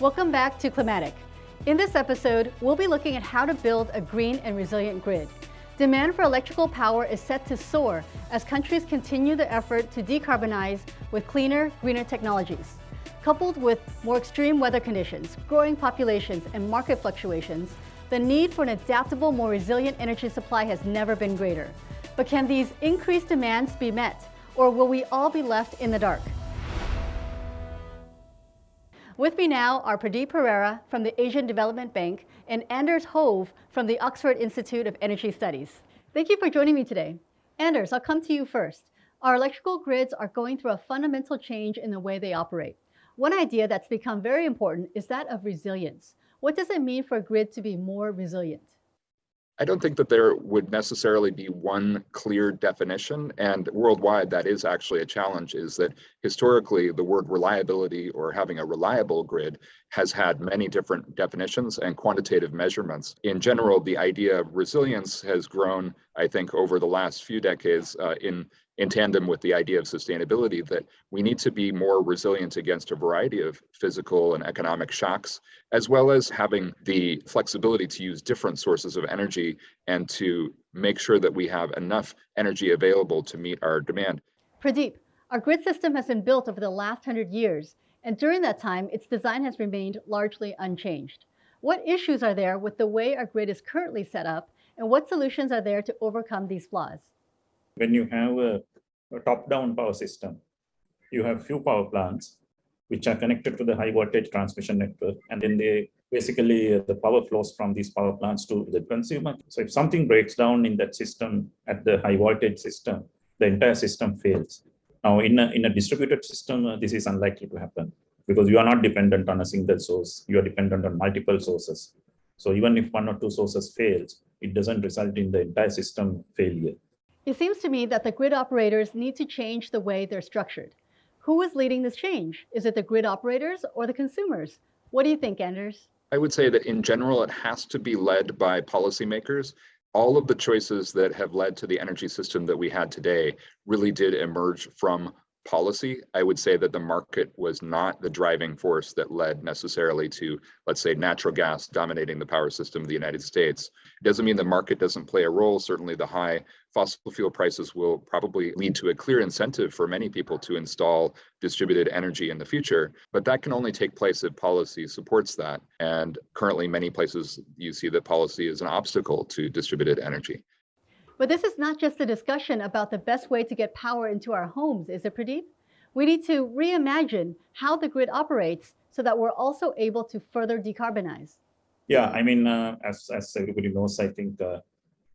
Welcome back to Climatic. In this episode, we'll be looking at how to build a green and resilient grid. Demand for electrical power is set to soar as countries continue their effort to decarbonize with cleaner, greener technologies. Coupled with more extreme weather conditions, growing populations, and market fluctuations, the need for an adaptable, more resilient energy supply has never been greater. But can these increased demands be met, or will we all be left in the dark? With me now are Pradeep Perera from the Asian Development Bank and Anders Hove from the Oxford Institute of Energy Studies. Thank you for joining me today. Anders, I'll come to you first. Our electrical grids are going through a fundamental change in the way they operate. One idea that's become very important is that of resilience. What does it mean for a grid to be more resilient? I don't think that there would necessarily be one clear definition. And worldwide, that is actually a challenge, is that historically the word reliability or having a reliable grid has had many different definitions and quantitative measurements. In general, the idea of resilience has grown, I think, over the last few decades uh, in in tandem with the idea of sustainability that we need to be more resilient against a variety of physical and economic shocks, as well as having the flexibility to use different sources of energy and to make sure that we have enough energy available to meet our demand. Pradeep, our grid system has been built over the last hundred years, and during that time, its design has remained largely unchanged. What issues are there with the way our grid is currently set up, and what solutions are there to overcome these flaws? When you have a a top-down power system. You have few power plants which are connected to the high voltage transmission network, and then they basically uh, the power flows from these power plants to the consumer. So if something breaks down in that system at the high voltage system, the entire system fails. Now, in a, in a distributed system, uh, this is unlikely to happen because you are not dependent on a single source. You are dependent on multiple sources. So even if one or two sources fails, it doesn't result in the entire system failure. It seems to me that the grid operators need to change the way they're structured. Who is leading this change? Is it the grid operators or the consumers? What do you think, Anders? I would say that in general, it has to be led by policymakers. All of the choices that have led to the energy system that we had today really did emerge from policy, I would say that the market was not the driving force that led necessarily to, let's say, natural gas dominating the power system of the United States. It doesn't mean the market doesn't play a role. Certainly, the high fossil fuel prices will probably lead to a clear incentive for many people to install distributed energy in the future, but that can only take place if policy supports that. And currently, many places you see that policy is an obstacle to distributed energy. But this is not just a discussion about the best way to get power into our homes, is it, Pradeep? We need to reimagine how the grid operates so that we're also able to further decarbonize. Yeah, I mean, uh, as, as everybody knows, I think uh,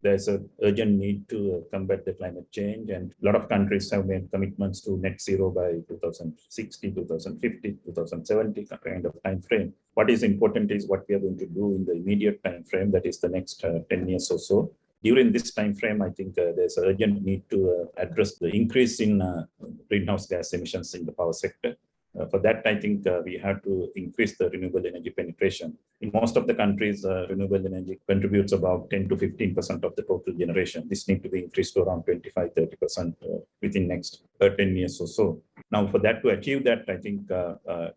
there's an urgent need to uh, combat the climate change and a lot of countries have made commitments to net zero by 2060, 2050, 2070 kind of time frame. What is important is what we are going to do in the immediate time frame, that is the next uh, 10 years or so during this time frame, I think uh, there's an urgent need to uh, address the increase in uh, greenhouse gas emissions in the power sector. Uh, for that, I think uh, we have to increase the renewable energy penetration. In most of the countries, renewable energy contributes about 10 to 15% of the total generation. This needs to be increased to around 25, 30% within next 10 years or so. Now, for that to achieve that, I think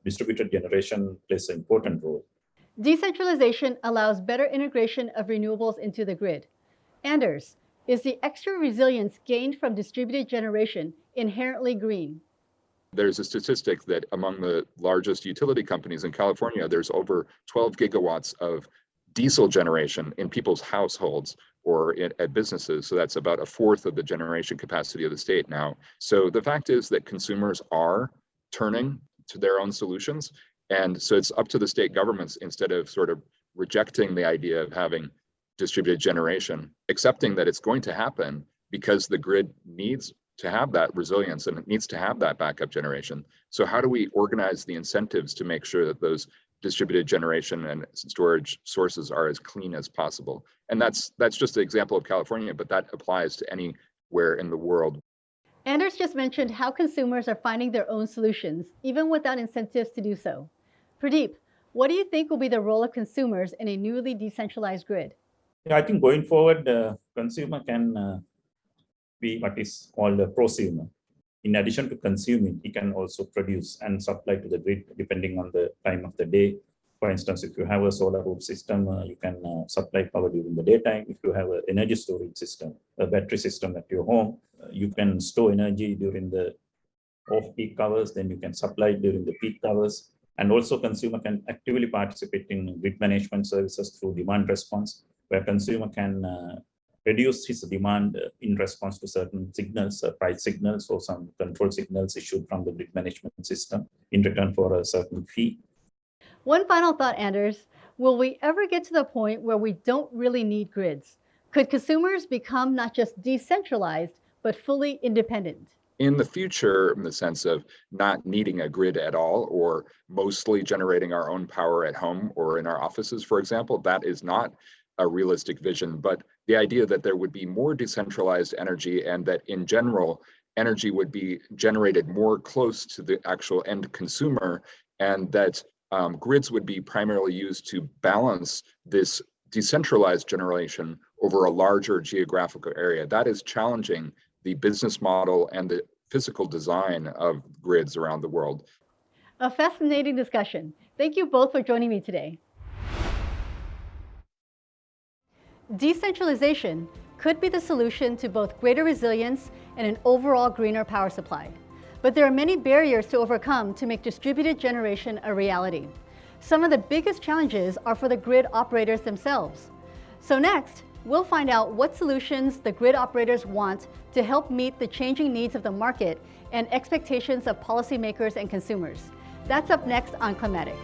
distributed generation plays an important role. Decentralization allows better integration of renewables into the grid. Anders, is the extra resilience gained from distributed generation inherently green? There's a statistic that among the largest utility companies in California, there's over 12 gigawatts of diesel generation in people's households or in, at businesses. So that's about a fourth of the generation capacity of the state now. So the fact is that consumers are turning to their own solutions. And so it's up to the state governments instead of sort of rejecting the idea of having distributed generation, accepting that it's going to happen because the grid needs to have that resilience and it needs to have that backup generation. So how do we organize the incentives to make sure that those distributed generation and storage sources are as clean as possible? And that's that's just an example of California, but that applies to anywhere in the world. Anders just mentioned how consumers are finding their own solutions, even without incentives to do so. Pradeep, what do you think will be the role of consumers in a newly decentralized grid? Yeah, I think going forward, uh, consumer can uh, be what is called a prosumer. In addition to consuming, he can also produce and supply to the grid depending on the time of the day For instance, if you have a solar roof system, uh, you can uh, supply power during the daytime. If you have an energy storage system, a battery system at your home, uh, you can store energy during the off-peak hours, then you can supply during the peak hours. And also consumer can actively participate in grid management services through demand response, where consumer can uh, reduce his demand uh, in response to certain signals, uh, price signals, or some control signals issued from the grid management system in return for a certain fee. One final thought, Anders. Will we ever get to the point where we don't really need grids? Could consumers become not just decentralized, but fully independent? in the future, in the sense of not needing a grid at all, or mostly generating our own power at home or in our offices, for example, that is not a realistic vision. But the idea that there would be more decentralized energy and that in general, energy would be generated more close to the actual end consumer and that um, grids would be primarily used to balance this decentralized generation over a larger geographical area. That is challenging the business model and the physical design of grids around the world. A fascinating discussion. Thank you both for joining me today. Decentralization could be the solution to both greater resilience and an overall greener power supply. But there are many barriers to overcome to make distributed generation a reality. Some of the biggest challenges are for the grid operators themselves. So next, we'll find out what solutions the grid operators want to help meet the changing needs of the market and expectations of policymakers and consumers. That's up next on Climatic.